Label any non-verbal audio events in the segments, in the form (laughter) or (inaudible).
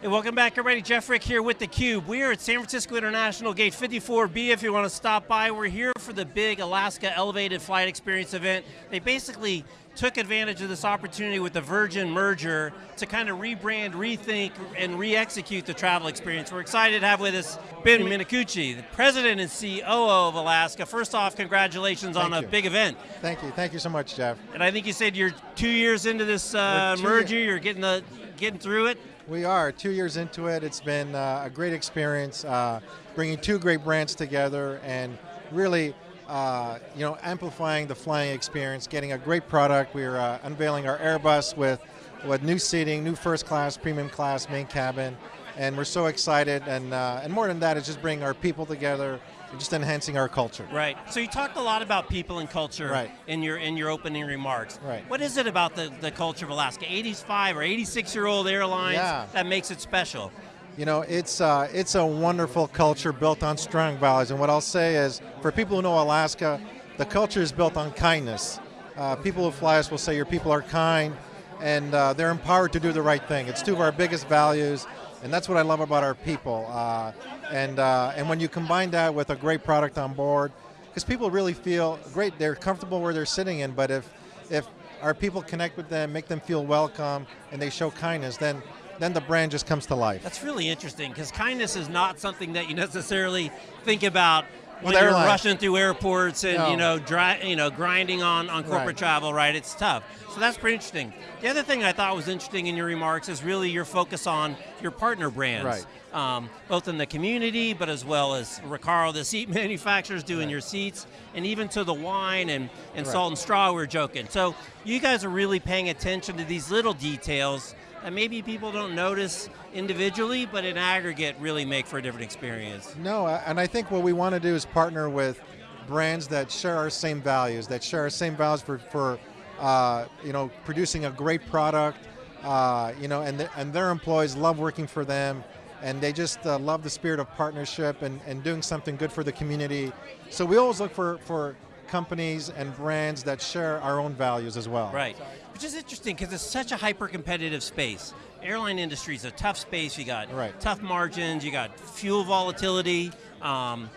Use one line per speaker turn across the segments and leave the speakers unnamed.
Hey, welcome back, everybody. Jeff Frick here with theCUBE. We are at San Francisco International Gate 54B if you want to stop by. We're here for the big Alaska Elevated Flight Experience event. They basically took advantage of this opportunity with the Virgin merger to kind of rebrand, rethink, and re-execute the travel experience. We're excited to have with us Ben Minicucci, the President and COO of Alaska. First off, congratulations
Thank
on
you.
a big event.
Thank you, thank you so much, Jeff.
And I think you said you're two years into this uh, merger, you're getting, the, getting through it.
We are two years into it. It's been uh, a great experience, uh, bringing two great brands together and really, uh, you know, amplifying the flying experience, getting a great product. We're uh, unveiling our Airbus with with new seating, new first class, premium class, main cabin, and we're so excited. And uh, and more than that, it's just bringing our people together, and just enhancing our culture.
Right. So you talked a lot about people and culture
Right.
in your in your opening remarks.
Right.
What is it about the, the culture of Alaska? 85 or 86 year old airlines
Yeah.
that makes it special.
You know, it's uh, it's a wonderful culture built on strong values. And what I'll say is, for people who know Alaska, the culture is built on kindness. Uh, people who fly us will say your people are kind, and uh, they're empowered to do the right thing. It's two of our biggest values, and that's what I love about our people. Uh, and uh, and when you combine that with a great product on board, because people really feel great, they're comfortable where they're sitting in. But if if our people connect with them, make them feel welcome, and they show kindness, then then the brand just comes to life.
That's really interesting because kindness is not something that you necessarily think about when you're
airlines.
rushing through airports and
No.
you know dri- you know grinding on, on corporate
Right.
travel, right? It's tough. So that's pretty interesting. The other thing I thought was interesting in your remarks is really your focus on your partner brands.
Right.
Um, both in the community, but as well as Recaro, the seat (laughs) manufacturers doing
Right.
your seats, and even to the wine and, and
Right.
salt and straw, we we're joking. So you guys are really paying attention to these little details that maybe people don't notice individually, but in aggregate really make for a different experience.
No, and I think what we want to do is partner with brands that share our same values, that share our same values for, for uh, you know, producing a great product, uh, you know, and, th- and their employees love working for them, and they just uh, love the spirit of partnership and, and doing something good for the community. So we always look for, for companies and brands that share our own values as well.
Right. Which is interesting because it's such a hyper-competitive space. Airline industry is a tough space. You got
Right.
tough margins. You got fuel volatility. Um,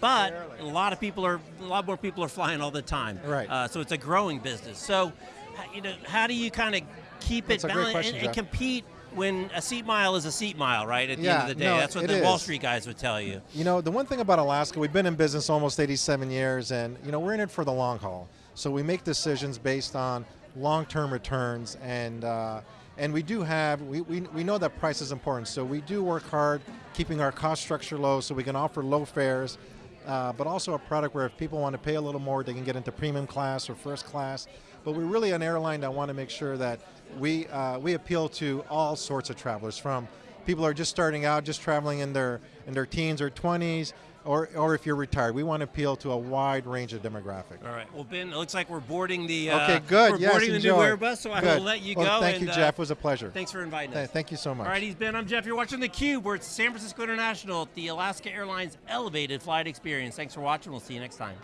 but a lot of people are, a lot more people are flying all the time.
Right.
Uh, so it's a growing business. So, you know, how do you kind of keep
That's
it balanced
question,
and, and compete when a seat mile is a seat mile, right? At the end of the day,
no,
that's what the Wall. Street guys would tell you.
You know, the one thing about Alaska, we've been in business almost 87 years, and you know, we're in it for the long haul. So we make decisions based on long-term returns, and uh, and we do have, we, we, we know that price is important, so we do work hard keeping our cost structure low so we can offer low fares, uh, but also a product where if people want to pay a little more, they can get into premium class or first class. But we're really an airline that want to make sure that we, uh, we appeal to all sorts of travelers, from people who are just starting out, just traveling in their, in their teens or 20s, or, or if you're retired. We want to appeal to a wide range of demographic.
All right. Well, Ben, it looks like we're boarding the. Uh,
Okay, good.
We're
yes,
boarding the
enjoy.
new Airbus, so I
Good.
will let you
Well,
go.
Thank
and,
you,
uh,
Jeff. It was a pleasure.
Thanks for inviting
Th-
us.
Thank you so much.
All right, he's Ben. I'm Jeff. You're watching theCUBE. We're at San Francisco International at the Alaska Airlines Elevated Flight Experience. Thanks for watching. We'll see you next time.